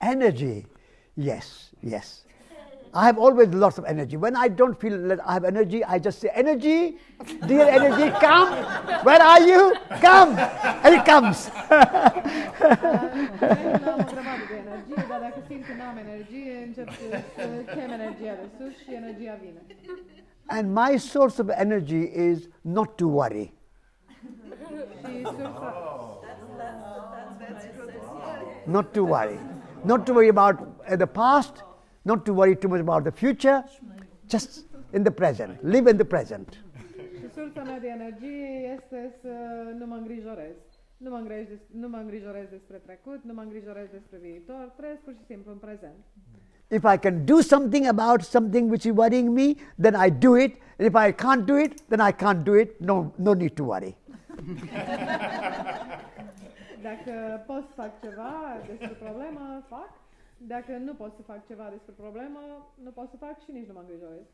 Energy. Yes, yes. I have always lots of energy. When I don't feel that I have energy, I just say, Energy, dear energy, come. Where are you? Come. And it comes. And my source of energy is not to worry. Not to worry. Not to worry about uh, the past, not to worry too much about the future, just in the present. Live in the present. Sursa mea de energie este să nu mă îngrijorez. Nu mă, îngrijorez, nu mă îngrijorez despre trecut, nu mă îngrijorez despre viitor, trăiesc pur și simplu în prezent. If I can do something about something which is worrying me, then I do it. And if I can't do it, then I can't do it. No, no need to worry. Dacă pot să fac ceva despre problemă, fac. Dacă nu pot să fac ceva despre problemă, nu pot să fac și nici nu mă îngrijorez.